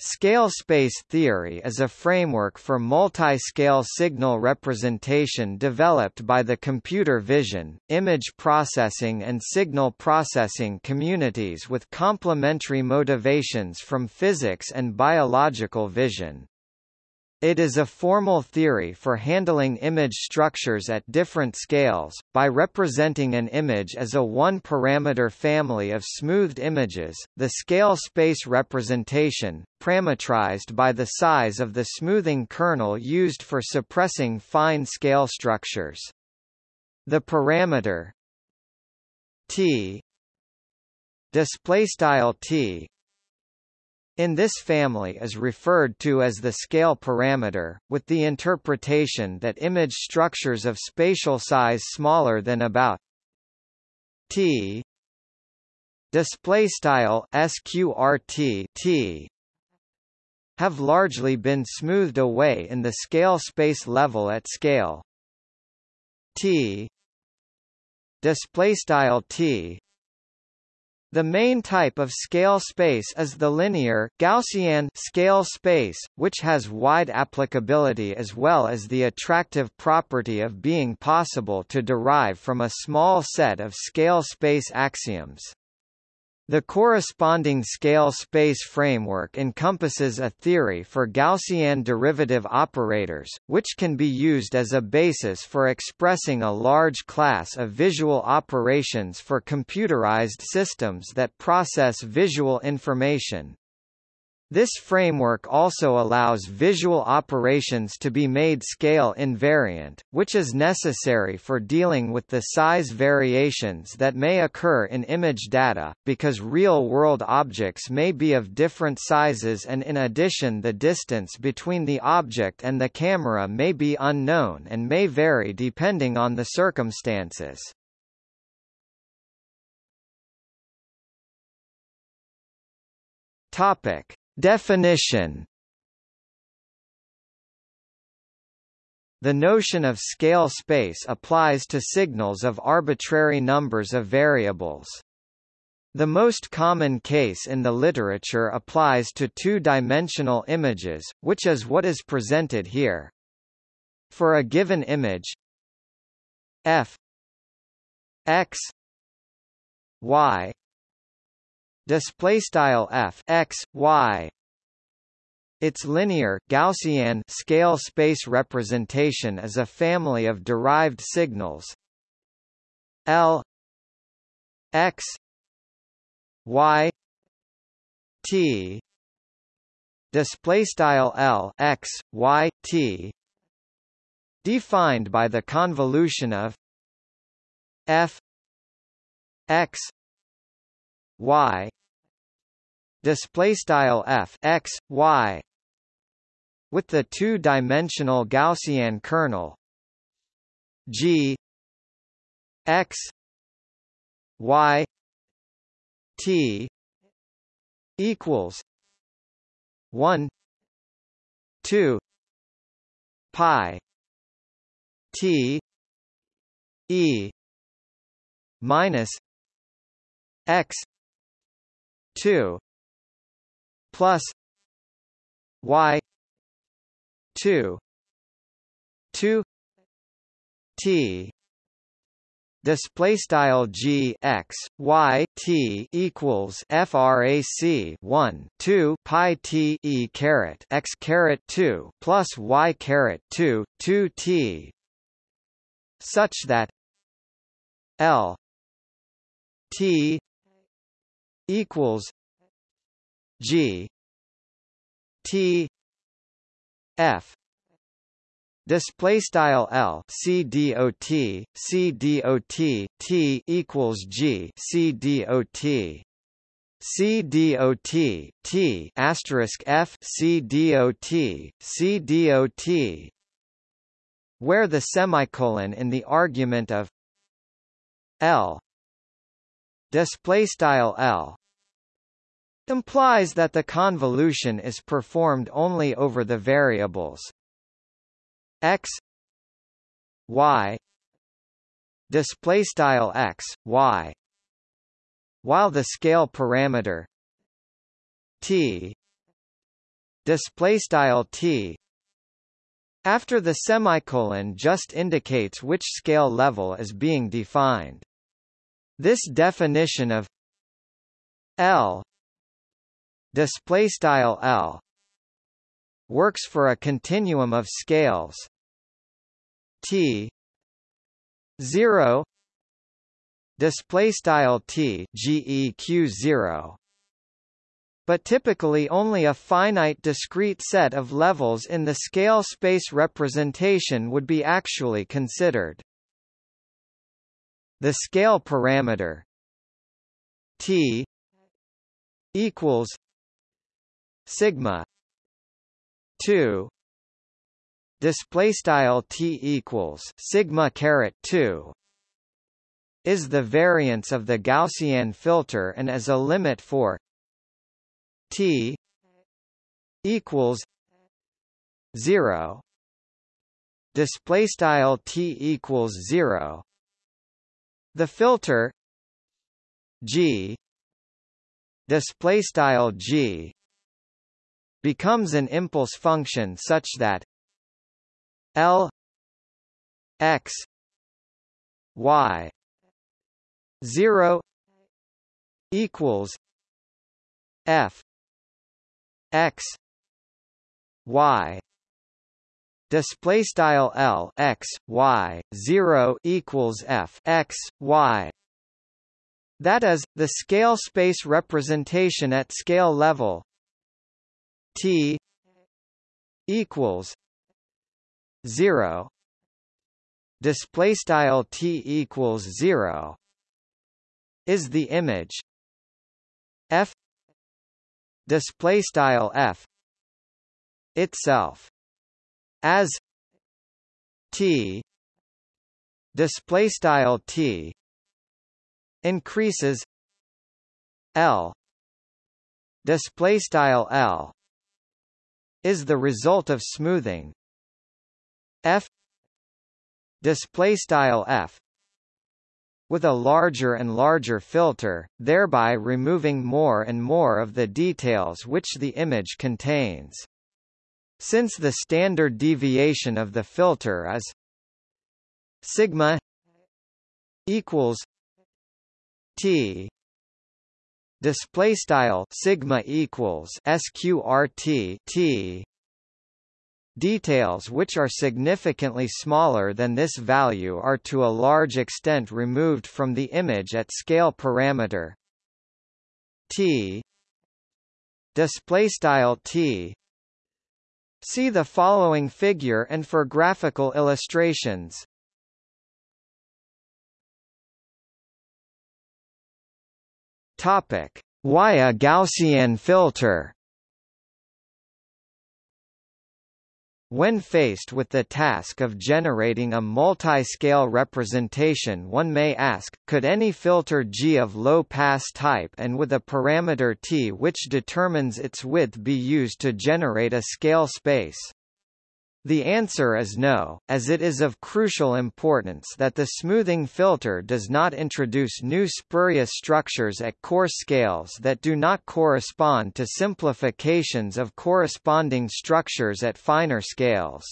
Scale space theory is a framework for multi-scale signal representation developed by the computer vision, image processing and signal processing communities with complementary motivations from physics and biological vision. It is a formal theory for handling image structures at different scales, by representing an image as a one-parameter family of smoothed images, the scale space representation, parametrized by the size of the smoothing kernel used for suppressing fine scale structures. The parameter t display style t in this family is referred to as the scale parameter, with the interpretation that image structures of spatial size smaller than about t display style sqrt t have largely been smoothed away in the scale space level at scale. T display style t the main type of scale space is the linear Gaussian scale space, which has wide applicability as well as the attractive property of being possible to derive from a small set of scale space axioms. The corresponding scale space framework encompasses a theory for Gaussian derivative operators, which can be used as a basis for expressing a large class of visual operations for computerized systems that process visual information. This framework also allows visual operations to be made scale invariant, which is necessary for dealing with the size variations that may occur in image data, because real-world objects may be of different sizes and in addition the distance between the object and the camera may be unknown and may vary depending on the circumstances. Topic. Definition The notion of scale space applies to signals of arbitrary numbers of variables. The most common case in the literature applies to two-dimensional images, which is what is presented here. For a given image f x y display style f x y. Its linear Gaussian scale space representation is a family of derived signals. L x y t. Display style L x y t. Defined by the convolution of f x y. Display style f x y. With the two-dimensional Gaussian kernel. G. X. Y. T. Equals 1 2 pi t e minus x 2 plus y 2 2 t display style g x y t equals frac 1 2 pi t e caret x caret 2 plus y caret 2 2 t such that l t equals G T F Display style L C D O T C D O T T equals G C D O T. C D O T T asterisk F C D O T C D O T. Where the semicolon in the argument of L display style L implies that the convolution is performed only over the variables x y display style x y while the scale parameter t display style t after the semicolon just indicates which scale level is being defined. This definition of L display style L works for a continuum of scales T 0 display style T GEQ 0 but typically only a finite discrete set of levels in the scale space representation would be actually considered. The scale parameter t equals sigma 2 display style t equals sigma caret 2 is the variance of the Gaussian filter and as a limit for T equals zero display style T equals zero the filter G display style G becomes an impulse function such that L x y 0 equals f x y display style L x y 0 equals f x y. That is the scale space representation at scale level. T equals 0 display style t equals 0 is the image. F display style f itself as t display style t increases l display style l is the result of smoothing f display style f with a larger and larger filter, thereby removing more and more of the details which the image contains. Since the standard deviation of the filter is sigma equals t. Display style sigma equals sqrt t. Details which are significantly smaller than this value are to a large extent removed from the image at scale parameter. T. Display style t See the following figure and for graphical illustrations. Topic. Why a Gaussian filter When faced with the task of generating a multi-scale representation one may ask, could any filter G of low-pass type and with a parameter t which determines its width be used to generate a scale space? The answer is no, as it is of crucial importance that the smoothing filter does not introduce new spurious structures at coarse scales that do not correspond to simplifications of corresponding structures at finer scales.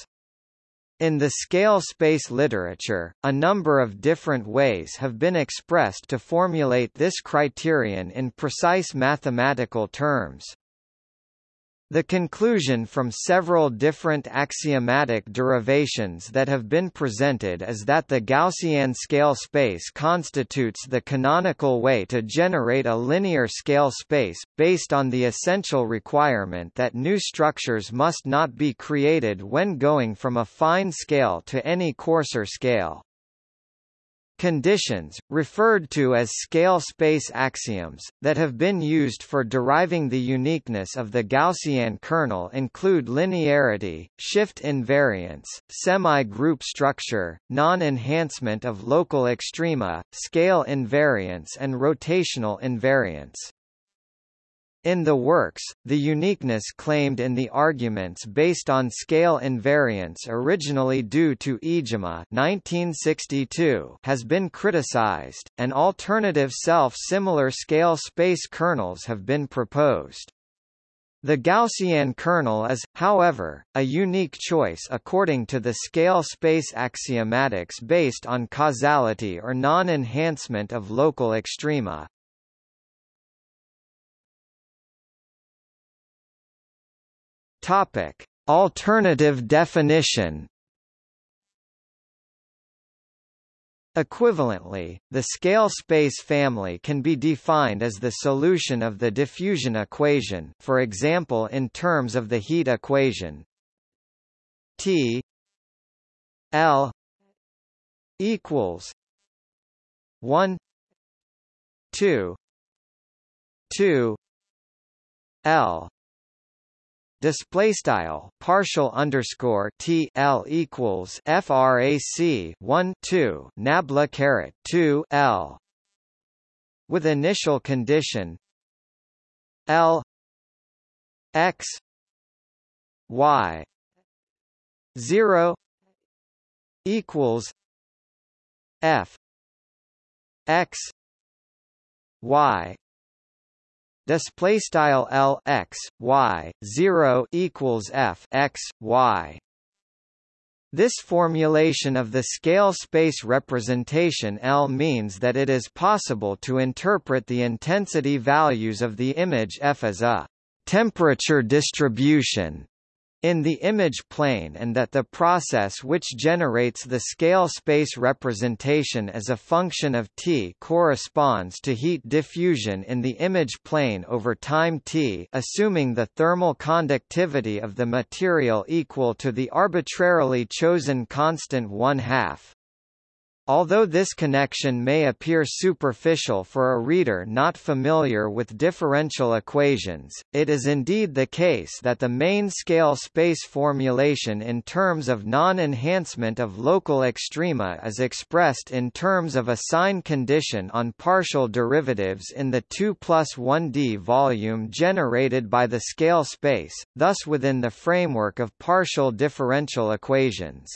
In the scale space literature, a number of different ways have been expressed to formulate this criterion in precise mathematical terms. The conclusion from several different axiomatic derivations that have been presented is that the Gaussian scale space constitutes the canonical way to generate a linear scale space, based on the essential requirement that new structures must not be created when going from a fine scale to any coarser scale. Conditions, referred to as scale space axioms, that have been used for deriving the uniqueness of the Gaussian kernel include linearity, shift invariance, semi-group structure, non-enhancement of local extrema, scale invariance and rotational invariance. In the works, the uniqueness claimed in the arguments based on scale invariance originally due to Iijima 1962 has been criticized, and alternative self-similar scale space kernels have been proposed. The Gaussian kernel is, however, a unique choice according to the scale space axiomatics based on causality or non-enhancement of local extrema. Topic: Alternative definition. Equivalently, the scale space family can be defined as the solution of the diffusion equation for example in terms of the heat equation. T L equals 1 2 2 L display style partial underscore T L equals frac 1 2 nabla caret 2 L with initial condition L X Y 0 equals F X Y display style L X Y 0 equals F X Y. This formulation of the scale space representation L means that it is possible to interpret the intensity values of the image F as a temperature distribution in the image plane and that the process which generates the scale space representation as a function of t corresponds to heat diffusion in the image plane over time t assuming the thermal conductivity of the material equal to the arbitrarily chosen constant 1 half. Although this connection may appear superficial for a reader not familiar with differential equations, it is indeed the case that the main scale space formulation in terms of non-enhancement of local extrema is expressed in terms of a sign condition on partial derivatives in the 2 plus 1d volume generated by the scale space, thus within the framework of partial differential equations.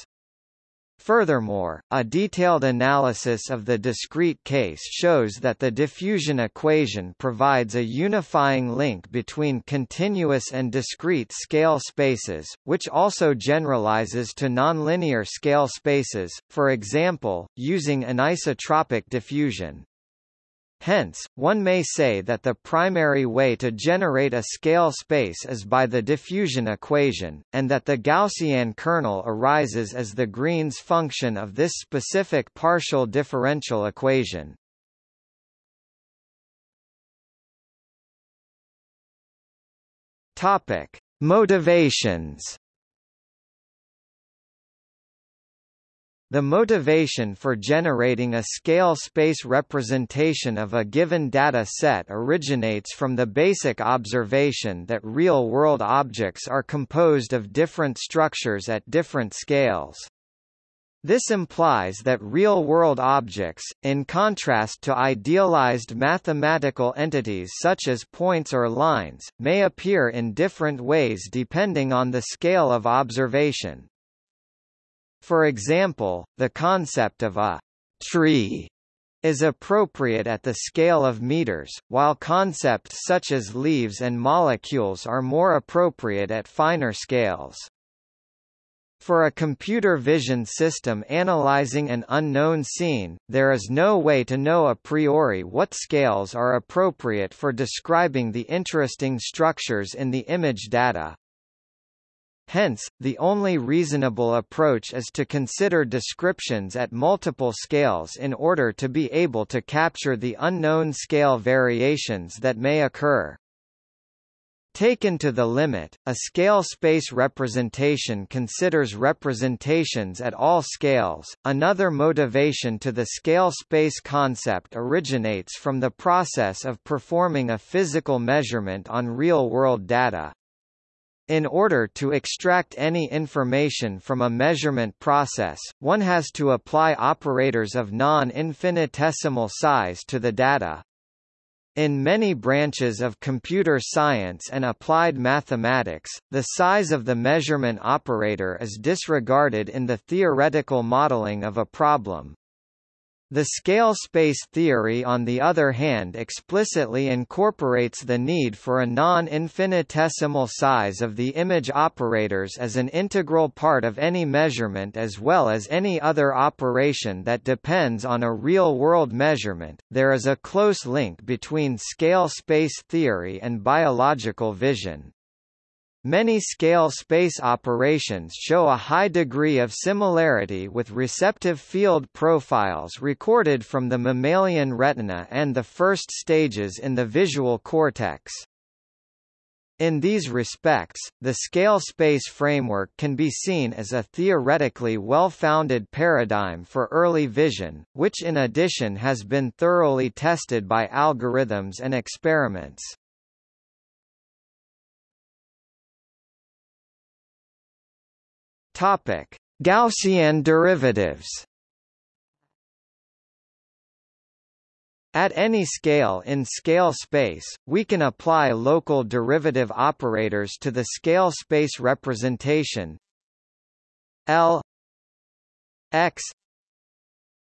Furthermore, a detailed analysis of the discrete case shows that the diffusion equation provides a unifying link between continuous and discrete scale spaces, which also generalizes to nonlinear scale spaces, for example, using anisotropic diffusion. Hence, one may say that the primary way to generate a scale space is by the diffusion equation, and that the Gaussian kernel arises as the Green's function of this specific partial differential equation. Topic: Motivations The motivation for generating a scale space representation of a given data set originates from the basic observation that real-world objects are composed of different structures at different scales. This implies that real-world objects, in contrast to idealized mathematical entities such as points or lines, may appear in different ways depending on the scale of observation. For example, the concept of a tree is appropriate at the scale of meters, while concepts such as leaves and molecules are more appropriate at finer scales. For a computer vision system analyzing an unknown scene, there is no way to know a priori what scales are appropriate for describing the interesting structures in the image data. Hence, the only reasonable approach is to consider descriptions at multiple scales in order to be able to capture the unknown scale variations that may occur. Taken to the limit, a scale space representation considers representations at all scales. Another motivation to the scale space concept originates from the process of performing a physical measurement on real-world data. In order to extract any information from a measurement process, one has to apply operators of non-infinitesimal size to the data. In many branches of computer science and applied mathematics, the size of the measurement operator is disregarded in the theoretical modeling of a problem. The scale space theory on the other hand explicitly incorporates the need for a non-infinitesimal size of the image operators as an integral part of any measurement as well as any other operation that depends on a real-world measurement. There is a close link between scale space theory and biological vision. Many scale space operations show a high degree of similarity with receptive field profiles recorded from the mammalian retina and the first stages in the visual cortex. In these respects, the scale space framework can be seen as a theoretically well-founded paradigm for early vision, which in addition has been thoroughly tested by algorithms and experiments. Topic: Gaussian derivatives. At any scale in scale space, we can apply local derivative operators to the scale space representation L x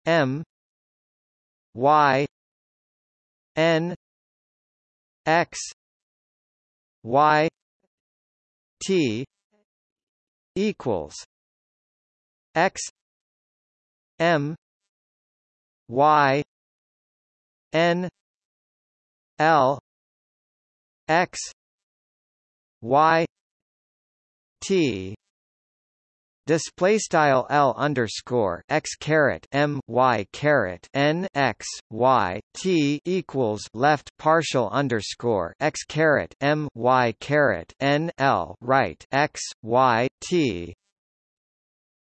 m y n x y t equals x m y n l x y t display style L underscore x caret M Y caret N X Y T equals left partial underscore x caret M Y caret N L right X Y T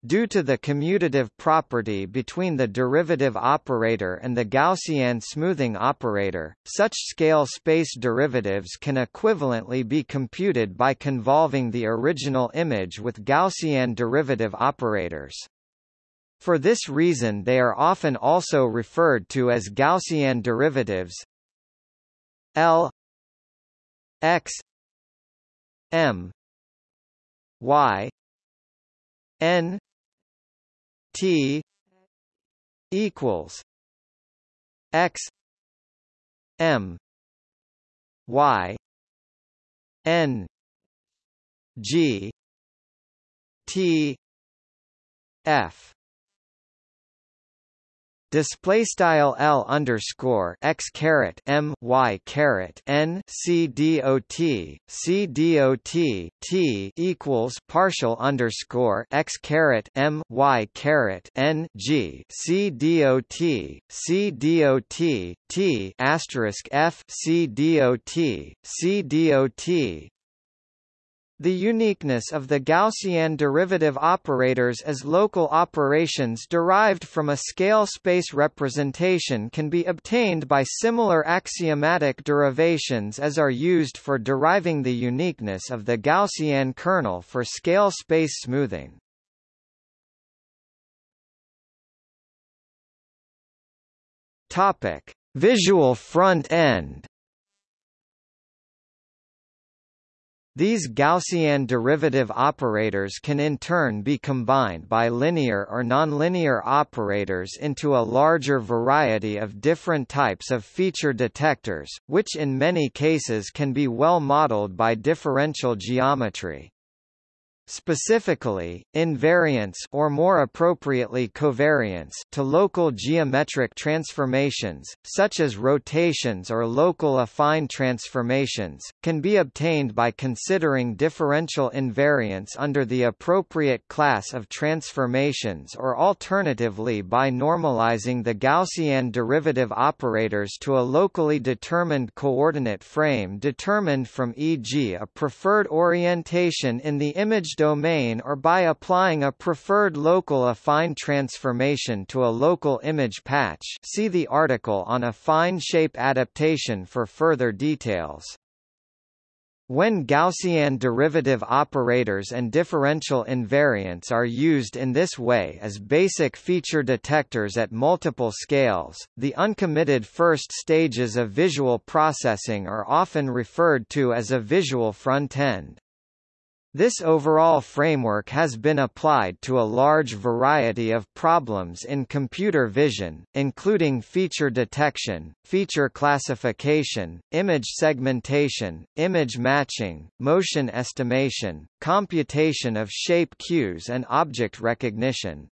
Due to the commutative property between the derivative operator and the Gaussian smoothing operator, such scale space derivatives can equivalently be computed by convolving the original image with Gaussian derivative operators. For this reason they are often also referred to as Gaussian derivatives L x m y n T equals X M Y N G T F display style L underscore x caret M Y caret N C D O T C D O T T equals partial underscore x caret M Y caret N G C D O T C D O T T asterisk F C D O T C D O T the uniqueness of the Gaussian derivative operators as local operations derived from a scale space representation can be obtained by similar axiomatic derivations as are used for deriving the uniqueness of the Gaussian kernel for scale space smoothing. Topic: Visual front end These Gaussian derivative operators can in turn be combined by linear or nonlinear operators into a larger variety of different types of feature detectors, which in many cases can be well modeled by differential geometry. Specifically, invariance or more appropriately covariance to local geometric transformations, such as rotations or local affine transformations, can be obtained by considering differential invariance under the appropriate class of transformations or alternatively by normalizing the Gaussian derivative operators to a locally determined coordinate frame determined from e.g. a preferred orientation in the image domain or by applying a preferred local affine transformation to a local image patch see the article on affine shape adaptation for further details. When Gaussian derivative operators and differential invariants are used in this way as basic feature detectors at multiple scales, the uncommitted first stages of visual processing are often referred to as a visual front-end. This overall framework has been applied to a large variety of problems in computer vision, including feature detection, feature classification, image segmentation, image matching, motion estimation, computation of shape cues and object recognition.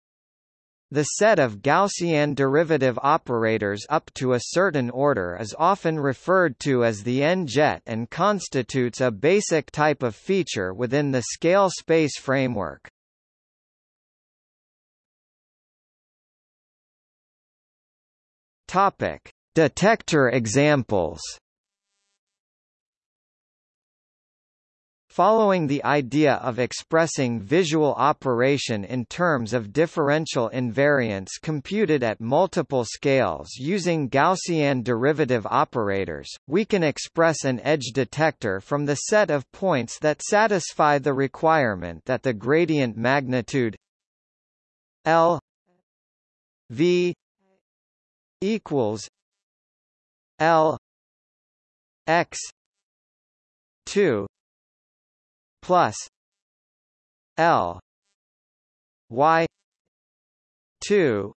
The set of Gaussian derivative operators up to a certain order is often referred to as the N-jet and constitutes a basic type of feature within the scale space framework. Topic: Detector examples. Following the idea of expressing visual operation in terms of differential invariance computed at multiple scales using Gaussian derivative operators, we can express an edge detector from the set of points that satisfy the requirement that the gradient magnitude L V equals L X two plus L Y two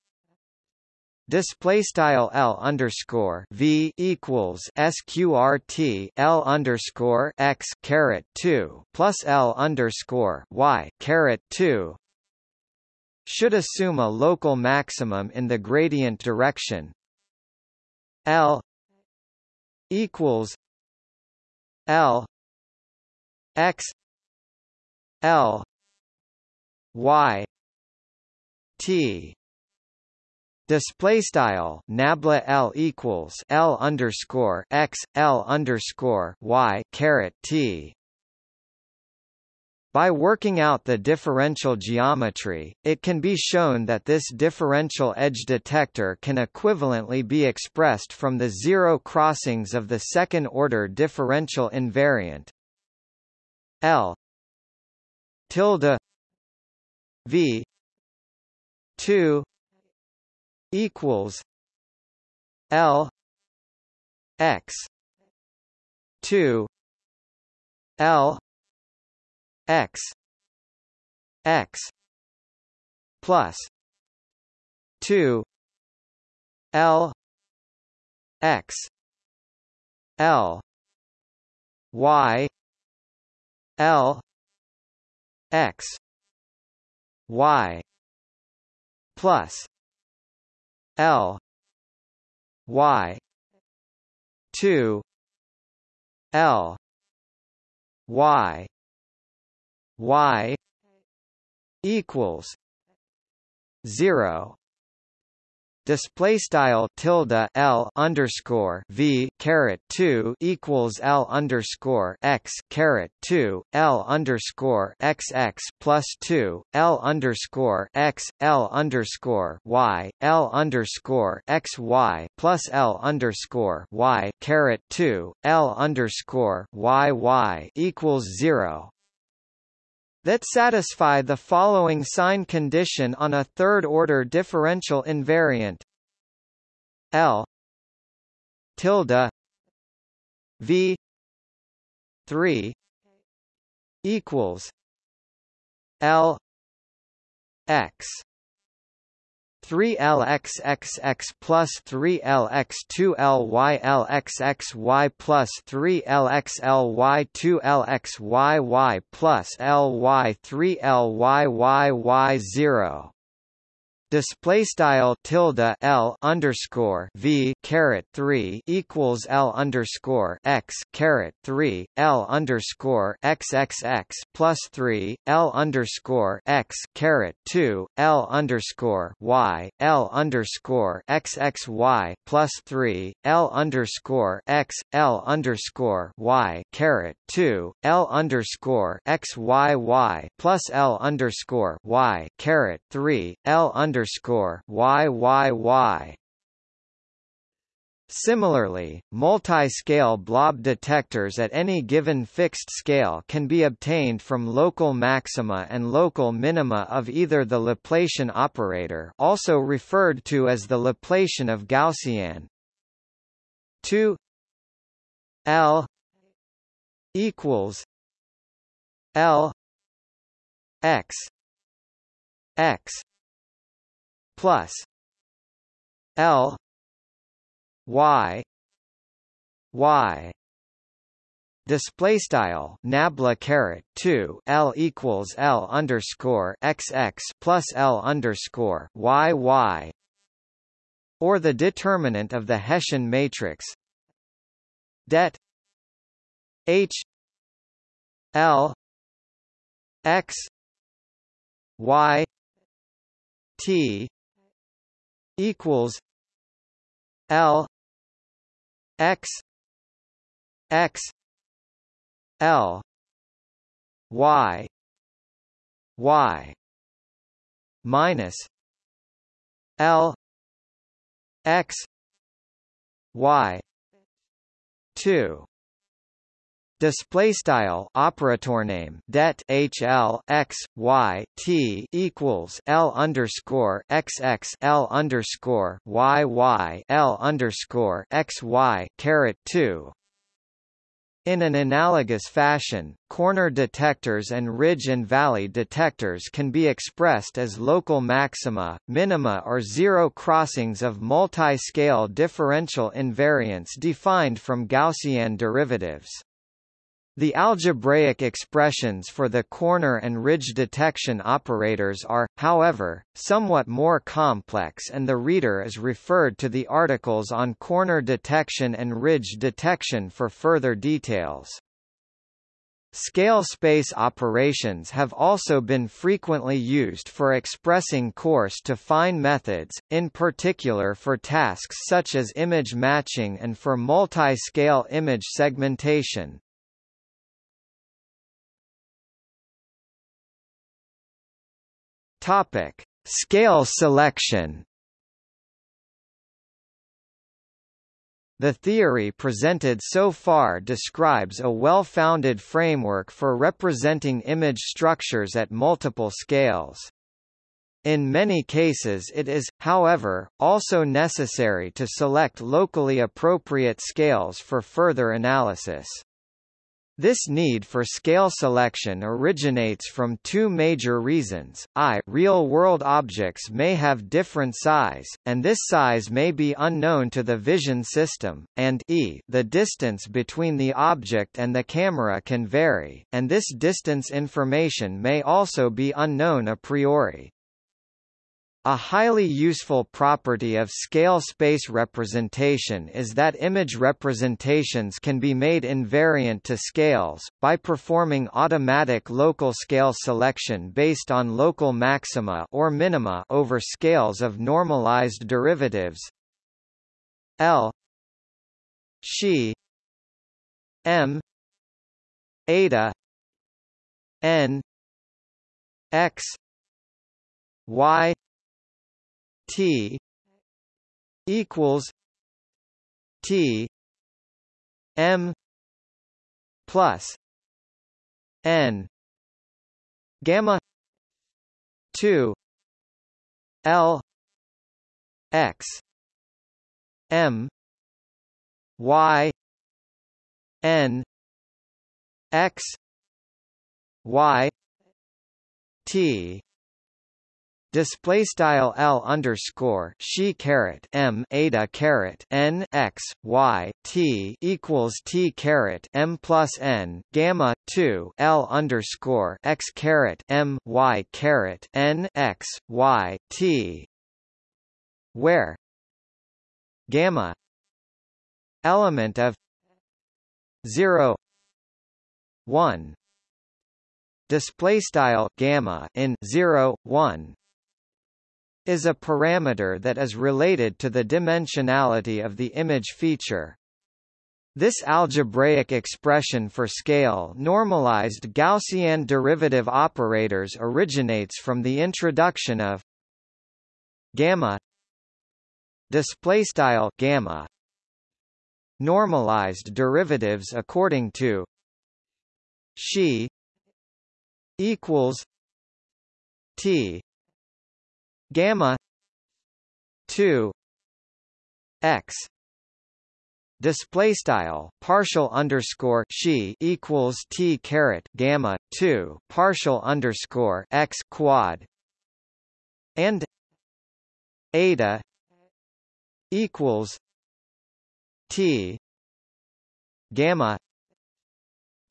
Display style L underscore V equals SQRT L underscore X caret two plus L underscore Y caret two should assume a local maximum in the gradient direction. L equals L X L. Y. T. Display style nabla L equals L underscore X L underscore Y caret T. By working out the differential geometry, it can be shown that this differential edge detector can equivalently be expressed from the zero crossings of the second-order differential invariant L tilde V two equals L X two L X X plus two L X L Y L x. Y. plus l. Y. 2 l. Y. Y. equals 0 display style tilde L underscore V caret 2 equals L underscore X caret 2 L underscore XX plus 2 L underscore X L underscore Y L underscore X Y plus L underscore Y caret 2 L underscore Y Y equals 0 that satisfy the following sign condition on a third-order differential invariant. L tilde V three equals L X 3lxxx plus 3lx2lylxxy plus 3lxly2lxyy plus ly3lyyyy0 display style tilde L underscore V caret 3 equals L underscore X caret 3 L underscore XXX plus 3 L underscore X caret 2 L underscore Y L underscore XXY plus 3 L underscore X L underscore Y caret 2 L underscore XYY plus L underscore Y caret 3 L underscore underscore. Similarly, multi-scale blob detectors at any given fixed scale can be obtained from local maxima and local minima of either the Laplacian operator also referred to as the Laplacian of Gaussian 2 L equals L x x plus L Y Y display style nabla caret 2 L equals L underscore XX plus L underscore Y Y or the determinant of the Hessian matrix det H L X Y T equals L X X L Y Y minus L X Y two Display style operator name det hl x y t equals l underscore x x l underscore y y l underscore x y caret two. In an analogous fashion, corner detectors and ridge and valley detectors can be expressed as local maxima, minima or zero crossings of multi-scale differential invariants defined from Gaussian derivatives. The algebraic expressions for the corner and ridge detection operators are, however, somewhat more complex and the reader is referred to the articles on corner detection and ridge detection for further details. Scale space operations have also been frequently used for expressing coarse-to-fine methods, in particular for tasks such as image matching and for multi-scale image segmentation. Topic: Scale selection. The theory presented so far describes a well-founded framework for representing image structures at multiple scales. In many cases it is, however, also necessary to select locally appropriate scales for further analysis. This need for scale selection originates from two major reasons, i real-world objects may have different size, and this size may be unknown to the vision system, and e the distance between the object and the camera can vary, and this distance information may also be unknown a priori. A highly useful property of scale space representation is that image representations can be made invariant to scales, by performing automatic local scale selection based on local maxima or minima over scales of normalized derivatives. L Xi M eta N X Y T equals T M plus N gamma two L X M Y N X Y T display style L underscore Xi caret M eta caret N X Y T equals T caret M plus N gamma two L underscore X caret M Y caret N X Y T where gamma element of zero one display style gamma in 0 1 is a parameter that is related to the dimensionality of the image feature. This algebraic expression for scale normalized Gaussian derivative operators originates from the introduction of gamma display style gamma normalized derivatives according to xi equals T gamma 2 x display style partial underscore xi equals t caret gamma 2 partial underscore x quad and eta equals t gamma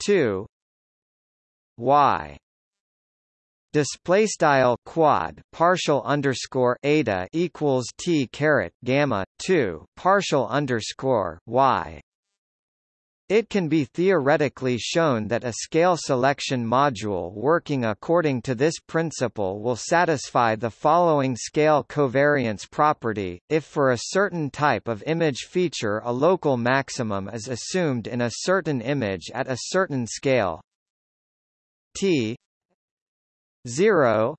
2 y display style quad partial underscore eta equals t caret gamma 2 partial underscore y. It can be theoretically shown that a scale selection module working according to this principle will satisfy the following scale covariance property, if for a certain type of image feature a local maximum is assumed in a certain image at a certain scale. T 0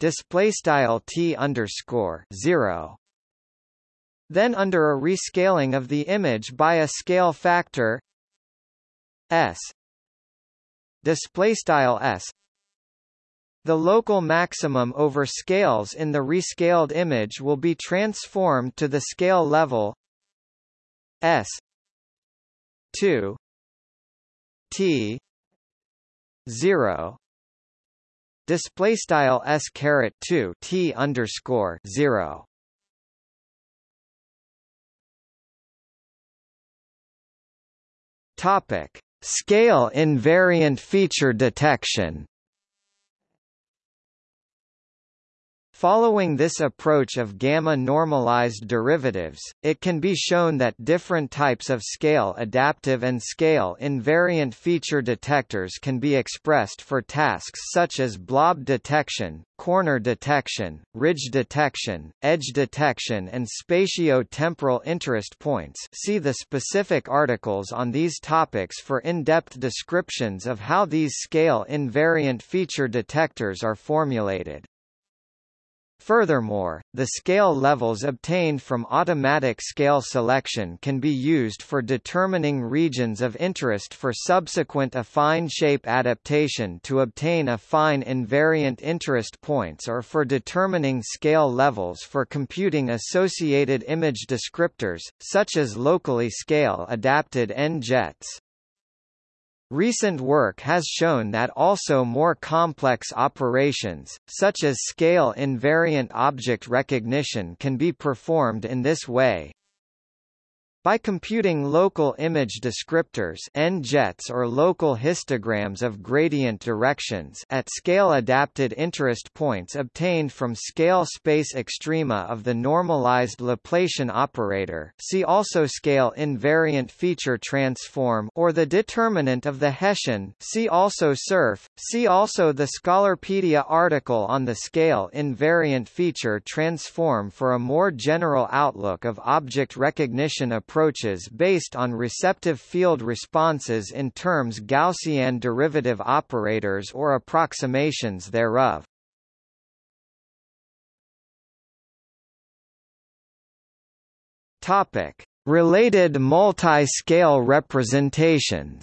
display style t underscore 0 then under a rescaling of the image by a scale factor s display style s. The local maximum over scales in the rescaled image will be transformed to the scale level s 2 t 0 display style s caret 2 t underscore 0 topic. Scale invariant feature detection Following this approach of gamma-normalized derivatives, it can be shown that different types of scale-adaptive and scale-invariant feature detectors can be expressed for tasks such as blob detection, corner detection, ridge detection, edge detection and spatio-temporal interest points see the specific articles on these topics for in-depth descriptions of how these scale-invariant feature detectors are formulated. Furthermore, the scale levels obtained from automatic scale selection can be used for determining regions of interest for subsequent affine shape adaptation to obtain affine invariant interest points or for determining scale levels for computing associated image descriptors, such as locally scale adapted N-jets. Recent work has shown that also more complex operations, such as scale-invariant object recognition can be performed in this way. By computing local image descriptors N-jets or local histograms of gradient directions at scale-adapted interest points obtained from scale space extrema of the normalized Laplacian operator. See also scale invariant feature transform or the determinant of the Hessian. See also SURF, see also the Scholarpedia article on the scale invariant feature transform for a more general outlook of object recognition approaches approaches based on receptive field responses in terms Gaussian derivative operators or approximations thereof. Topic: Related multi-scale representations.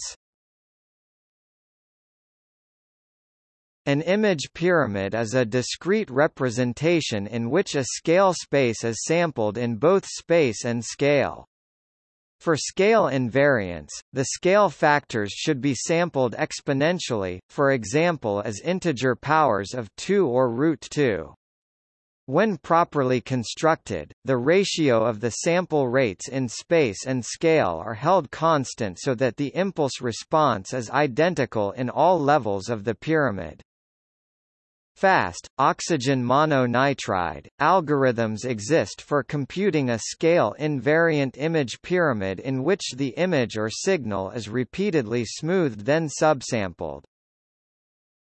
An image pyramid is a discrete representation in which a scale space is sampled in both space and scale. For scale invariance, the scale factors should be sampled exponentially, for example as integer powers of 2 or root 2. When properly constructed, the ratio of the sample rates in space and scale are held constant so that the impulse response is identical in all levels of the pyramid. Fast, oxygen mononitride, algorithms exist for computing a scale-invariant image pyramid in which the image or signal is repeatedly smoothed then subsampled.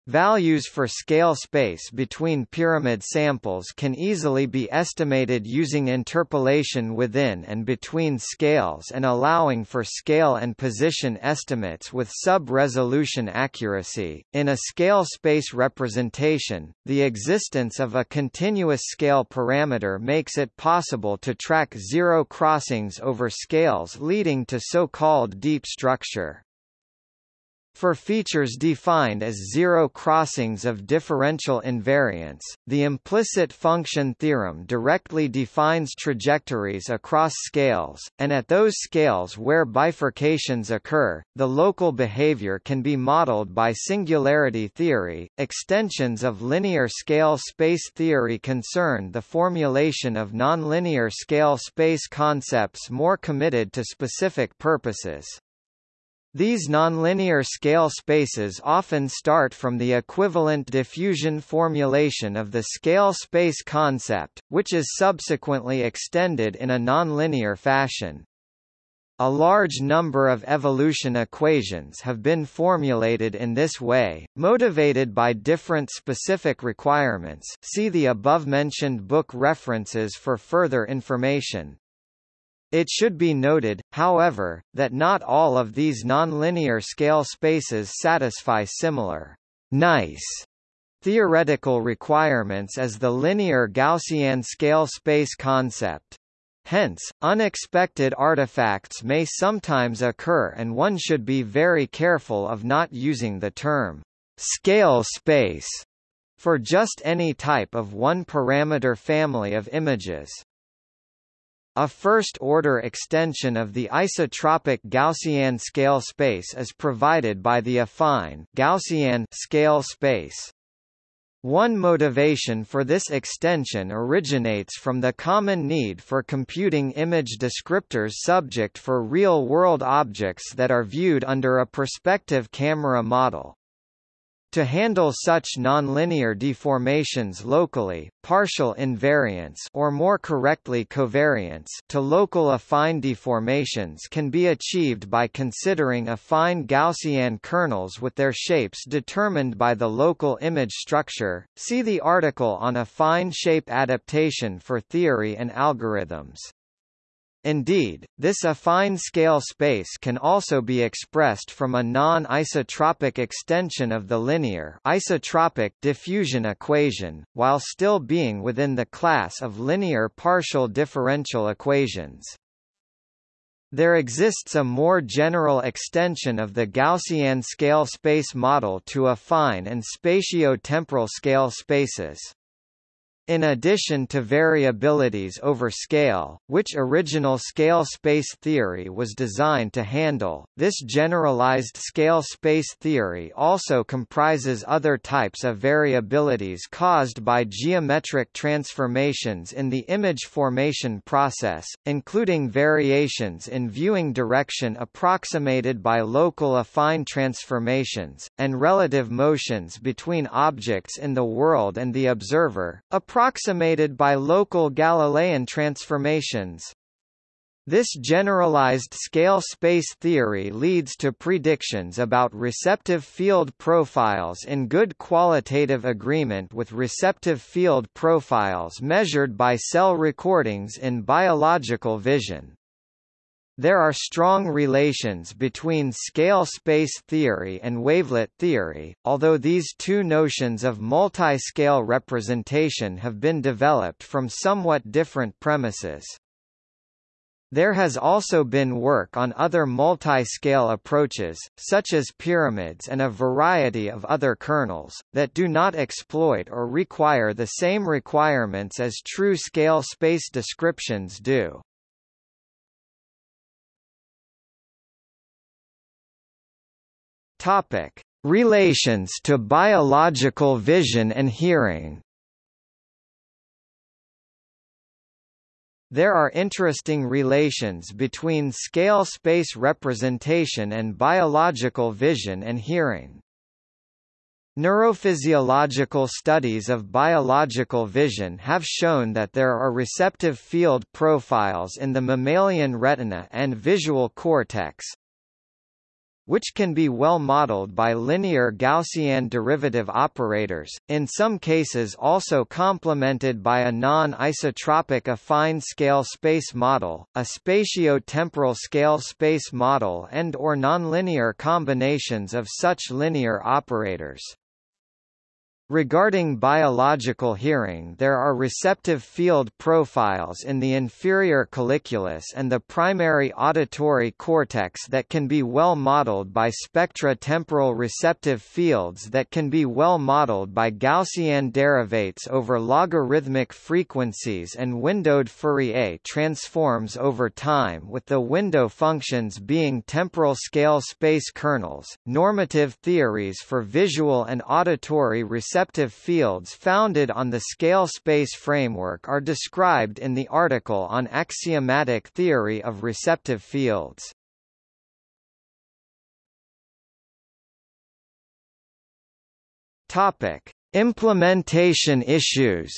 Values for scale space between pyramid samples can easily be estimated using interpolation within and between scales and allowing for scale and position estimates with sub-resolution accuracy. In a scale space representation, the existence of a continuous scale parameter makes it possible to track zero crossings over scales leading to so-called deep structure. For features defined as zero crossings of differential invariants, the implicit function theorem directly defines trajectories across scales, and at those scales where bifurcations occur, the local behavior can be modeled by singularity theory. Extensions of linear scale space theory concern the formulation of nonlinear scale space concepts more committed to specific purposes. These nonlinear scale spaces often start from the equivalent diffusion formulation of the scale space concept, which is subsequently extended in a nonlinear fashion. A large number of evolution equations have been formulated in this way, motivated by different specific requirements see the above-mentioned book references for further information. It should be noted, however, that not all of these nonlinear scale spaces satisfy similar nice theoretical requirements as the linear Gaussian scale space concept. Hence, unexpected artifacts may sometimes occur and one should be very careful of not using the term scale space for just any type of one-parameter family of images. A first-order extension of the isotropic Gaussian scale space is provided by the affine Gaussian scale space. One motivation for this extension originates from the common need for computing image descriptors subject for real-world objects that are viewed under a perspective camera model. To handle such nonlinear deformations locally, partial invariance or more correctly covariance to local affine deformations can be achieved by considering affine Gaussian kernels with their shapes determined by the local image structure. See the article on affine shape adaptation for theory and algorithms. Indeed, this affine scale space can also be expressed from a non-isotropic extension of the linear isotropic diffusion equation, while still being within the class of linear partial differential equations. There exists a more general extension of the Gaussian scale space model to affine and spatio-temporal scale spaces. In addition to variabilities over scale, which original scale space theory was designed to handle, this generalized scale space theory also comprises other types of variabilities caused by geometric transformations in the image formation process, including variations in viewing direction approximated by local affine transformations, and relative motions between objects in the world and the observer, approximated by local Galilean transformations. This generalized scale space theory leads to predictions about receptive field profiles in good qualitative agreement with receptive field profiles measured by cell recordings in biological vision. There are strong relations between scale space theory and wavelet theory, although these two notions of multi-scale representation have been developed from somewhat different premises. There has also been work on other multi-scale approaches, such as pyramids and a variety of other kernels, that do not exploit or require the same requirements as true scale space descriptions do. Topic: Relations to biological vision and hearing. There are interesting relations between scale space representation and biological vision and hearing. Neurophysiological studies of biological vision have shown that there are receptive field profiles in the mammalian retina and visual cortex, which can be well modeled by linear Gaussian derivative operators, in some cases also complemented by a non-isotropic affine scale space model, a spatio-temporal scale space model and or nonlinear combinations of such linear operators. Regarding biological hearing there are receptive field profiles in the inferior colliculus and the primary auditory cortex that can be well modeled by spectro temporal receptive fields that can be well modeled by Gaussian derivates over logarithmic frequencies and windowed Fourier transforms over time with the window functions being temporal scale space kernels. Normative theories for visual and auditory receptive receptive fields founded on the scale-space framework are described in the article on axiomatic theory of receptive fields. Topic: Implementation issues.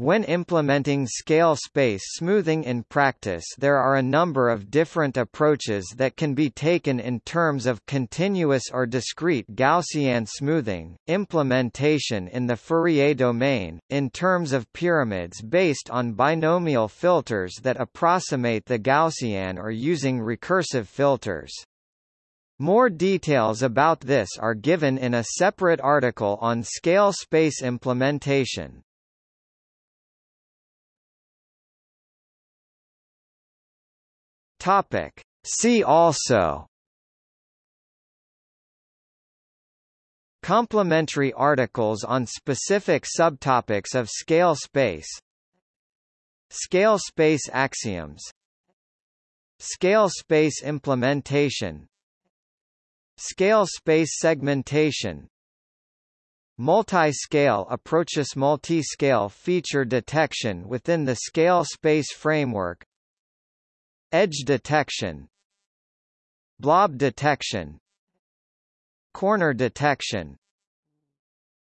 When implementing scale-space smoothing in practice there are a number of different approaches that can be taken in terms of continuous or discrete Gaussian smoothing, implementation in the Fourier domain, in terms of pyramids based on binomial filters that approximate the Gaussian or using recursive filters. More details about this are given in a separate article on scale space implementation. Topic. See also. Complementary articles on specific subtopics of scale space. Scale space axioms. Scale space implementation. Scale space segmentation. Multi-scale approaches multi-scale feature detection within the scale space framework Edge detection Blob detection Corner detection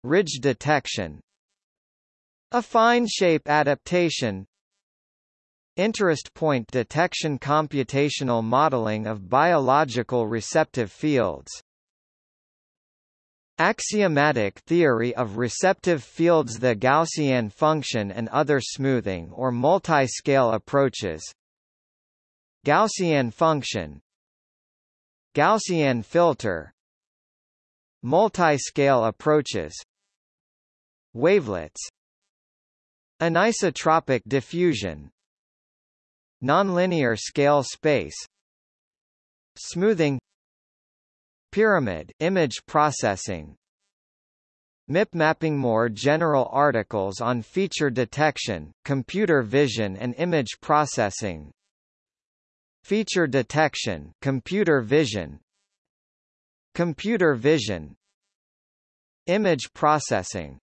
Ridge detection Affine shape adaptation Interest point detection Computational modeling of biological receptive fields Axiomatic theory of receptive fields The Gaussian function and other smoothing or multi-scale approaches Gaussian function Gaussian filter Multi-scale approaches Wavelets Anisotropic diffusion Nonlinear scale space Smoothing Pyramid image processing MIP mapping More general articles on feature detection, computer vision and image processing Feature detection computer vision Computer vision Image processing